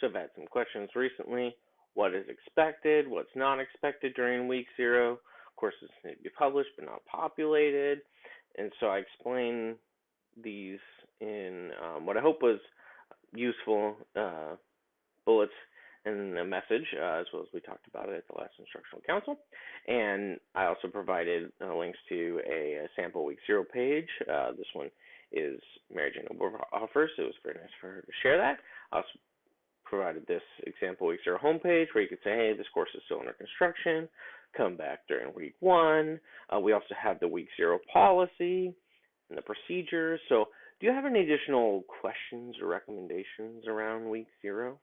So I've had some questions recently. What is expected? What's not expected during week zero? Of course, Courses need to be published but not populated. And so I explain these in um, what I hope was useful uh, bullets and a message, uh, as well as we talked about it at the last instructional council. And I also provided uh, links to a, a, sample week zero page. Uh, this one is Mary Jane offers. So it was very nice for her to share that. I also provided this example week zero homepage where you could say, hey, this course is still under construction. Come back during week one. Uh, we also have the week zero policy and the procedures. So, do you have any additional questions or recommendations around week zero?